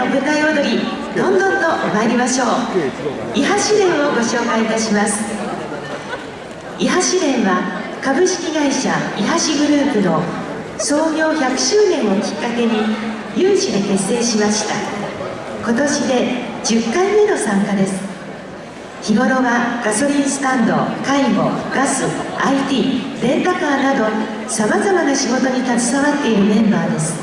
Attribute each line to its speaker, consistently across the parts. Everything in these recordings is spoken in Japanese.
Speaker 1: の舞台踊りどんどんと参りましょう。伊波試練をご紹介いたします。伊波試練は株式会社伊波市グループの創業100周年をきっかけに有志で結成しました。今年で10回目の参加です。日頃はガソリンスタンド介護ガス IT レンタカーなどさまざまな仕事に携わっているメンバーです。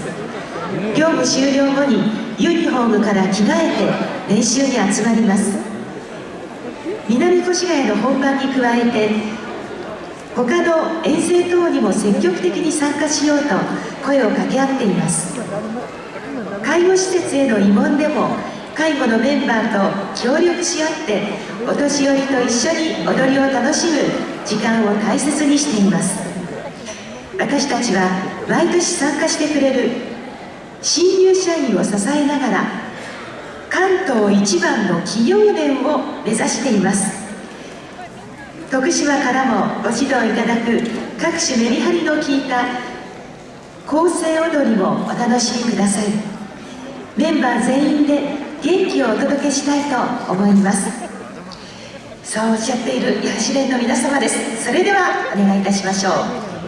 Speaker 1: 業務終了後にユニフォームから着替えて練習に集まります。南越谷の本番に加えて他の遠征等にも積極的に参加しようと声を掛け合っています。介護施設への慰問でも介護のメンバーと協力し合ってお年寄りと一緒に踊りを楽しむ時間を大切にしています。私たちは毎年参加してくれる新入社員を支えながら関東一番の企業連を目指しています。徳島からもご指導いただく各種メリハリの効いた構成踊りをお楽しみください。メンバー全員で元気をお届けしたいと思います。そうおっしゃっている伊波連の皆様です。それではお願いいたしましょう。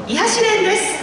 Speaker 1: 伊波連です。